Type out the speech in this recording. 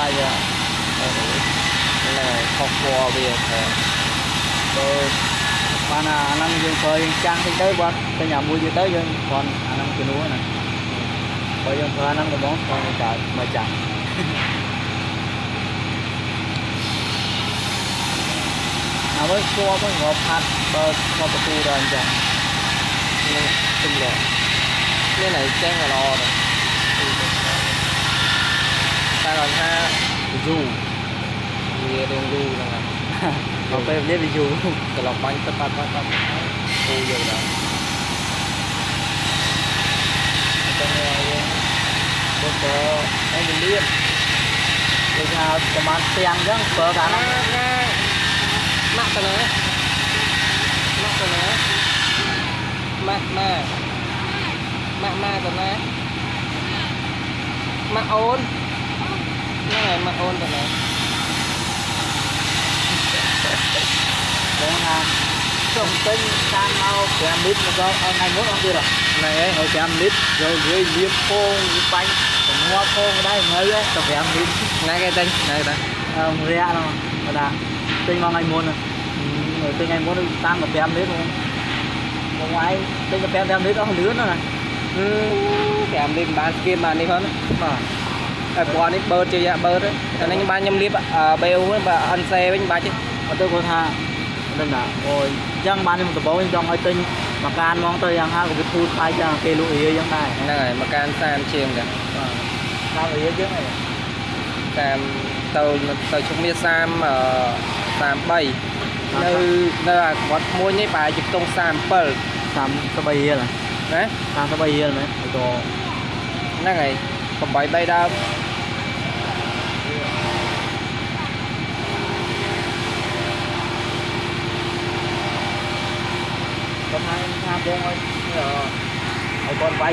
ហើយវាហ្នឹងហើយខុសពណ៌វាតែបើបានអាហ្នឹងយើងប្រើយើងចាំងតិចទៅបើតែញ៉ាំមួយទៀតទៅយើងគ្រាន់អាហ្នឹងជំនួសណាបើយើងប្រើអាហ្នឹងដំបងគ្រាន់តែកើតមកចាំងអើមើលស្គាល់មើលងាប់ផាត់បើស្គាល់ប្រទូដល់អញ្ចឹងនឹងទម្លាប់នេះណៃចេញក៏ល្អដែរ តែគាត់ថាយូវារៀងយូហ្នឹងហើយមកពេលនេះវាយូរត្រឡប់បាញ់ទឹកបាត់បាត់បាត់គូយកដល់ទៅយើងបើប្រើអេងលៀបដូចថាប្រហែលផ្ទាំងអញ្ចឹងប្រើកាលហ្នឹងណាម៉ាក់ទៅណាម៉ាក់ទៅណាម៉ាក់ម៉ាក់ម៉ាក់ម៉ាក់ទៅណាម៉ាក់អូន ហ្នឹងហើយម៉ាក់អូនទៅណាបងថាចង់ទិញខាងមក5លីត្រមកដល់ថ្ងៃមុនអត់ទៀតហ៎ហ្នឹងហើយហើយ5លីត្រយកវាយលៀបពងវាបាញ់ទៅងាប់ពងដែរងើយទៅ5លីត្រថ្ងៃគេទិញថ្ងៃតាអឺរយៈហ្នឹង ហ្នឹងទិញថ្ងៃមុនតាមទៅ5លីត្របងបងឯងទិញទៅ5 5លីត្រអស់លឿនណាស់អឺ5លីត្របានស្គៀមបាននេះផងបាទហើយពណ៌នេះបឺតជាយ៉ាបឺតតែនេះបានខ្ញុំលាបបេវវិញបើអិនសេវិញបាច់ទេអត់ទៅគាត់ថាដឹងណាអូយអញ្ចឹងបានខ្ញុំដំបូងខ្ញុំចង់ឲ្យទិញមកកានហ្មងទៅយ៉ាងហាក៏វាធូរថ្លៃចឹងគេលក់រាយចឹងដែរហ្នឹងហើយមកកាន30ជាងតាបាទតាមរាយចឹងហ៎តាមទៅទៅជុំមា30អឺ33នៅនៅអាគាត់មួយនេះប្រហែលជាខ្ទង់37តាមស្បីរៀលណាតាមស្បីរៀលមែនហើយក៏ហ្នឹងហើយ 8 3ដើមគាត់ថាថាបងឲ្យឲ្យគាត់វាយ